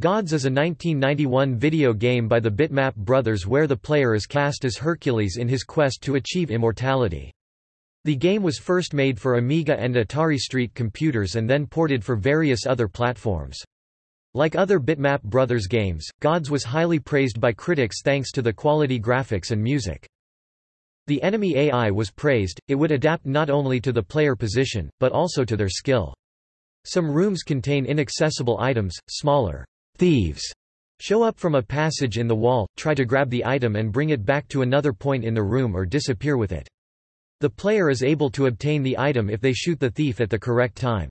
Gods is a 1991 video game by the Bitmap Brothers where the player is cast as Hercules in his quest to achieve immortality. The game was first made for Amiga and Atari ST computers and then ported for various other platforms. Like other Bitmap Brothers games, Gods was highly praised by critics thanks to the quality graphics and music. The enemy AI was praised, it would adapt not only to the player position, but also to their skill. Some rooms contain inaccessible items, smaller thieves show up from a passage in the wall, try to grab the item and bring it back to another point in the room or disappear with it. The player is able to obtain the item if they shoot the thief at the correct time.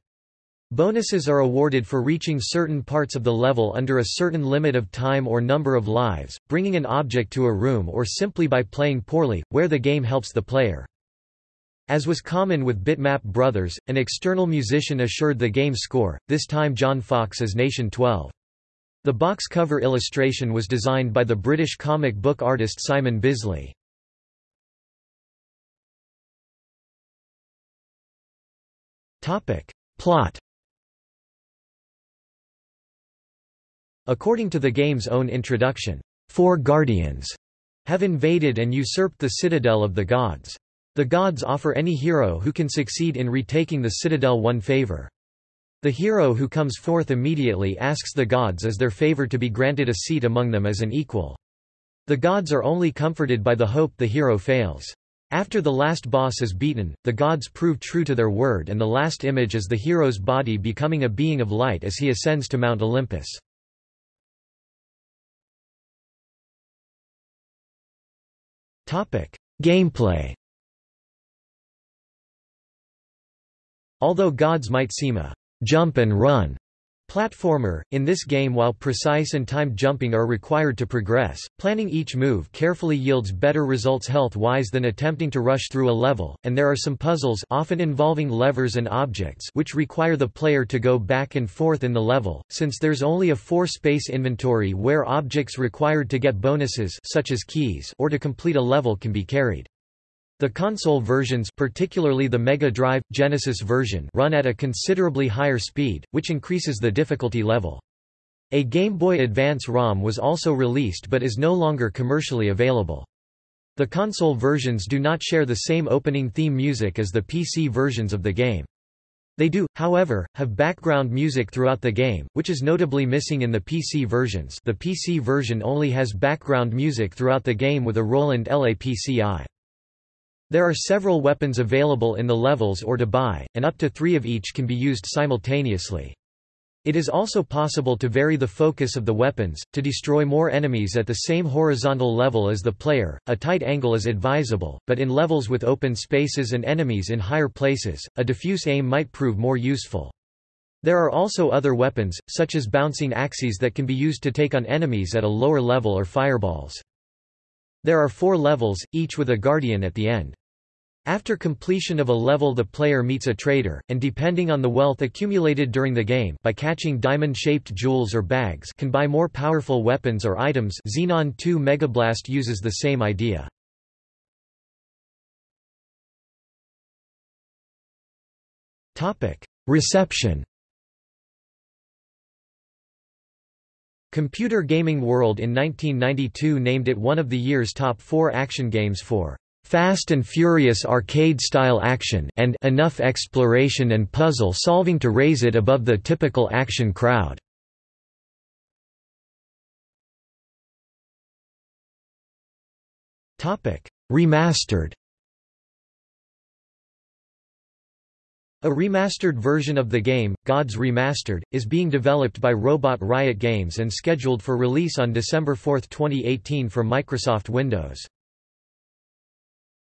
Bonuses are awarded for reaching certain parts of the level under a certain limit of time or number of lives, bringing an object to a room or simply by playing poorly, where the game helps the player. As was common with Bitmap Brothers, an external musician assured the game score, this time John Foxx as Nation 12. The box cover illustration was designed by the British comic book artist Simon Bisley. Plot According to the game's own introduction, four guardians have invaded and usurped the citadel of the gods. The gods offer any hero who can succeed in retaking the citadel one favor. The hero who comes forth immediately asks the gods as their favor to be granted a seat among them as an equal. The gods are only comforted by the hope the hero fails. After the last boss is beaten, the gods prove true to their word and the last image is the hero's body becoming a being of light as he ascends to Mount Olympus. Gameplay Although gods might seem a jump and run platformer. In this game while precise and timed jumping are required to progress, planning each move carefully yields better results health-wise than attempting to rush through a level, and there are some puzzles often involving levers and objects which require the player to go back and forth in the level, since there's only a four-space inventory where objects required to get bonuses such as keys or to complete a level can be carried. The console versions particularly the Mega Drive, Genesis version run at a considerably higher speed, which increases the difficulty level. A Game Boy Advance ROM was also released but is no longer commercially available. The console versions do not share the same opening theme music as the PC versions of the game. They do, however, have background music throughout the game, which is notably missing in the PC versions the PC version only has background music throughout the game with a Roland LAPC-I. There are several weapons available in the levels or to buy, and up to three of each can be used simultaneously. It is also possible to vary the focus of the weapons, to destroy more enemies at the same horizontal level as the player. A tight angle is advisable, but in levels with open spaces and enemies in higher places, a diffuse aim might prove more useful. There are also other weapons, such as bouncing axes that can be used to take on enemies at a lower level or fireballs. There are four levels, each with a guardian at the end. After completion of a level the player meets a trader, and depending on the wealth accumulated during the game by catching diamond-shaped jewels or bags can buy more powerful weapons or items Xenon 2 Megablast uses the same idea. Reception Computer Gaming World in 1992 named it one of the year's top four action games for fast and furious arcade-style action and enough exploration and puzzle solving to raise it above the typical action crowd. Remastered A remastered version of the game, Gods Remastered, is being developed by Robot Riot Games and scheduled for release on December 4, 2018 for Microsoft Windows.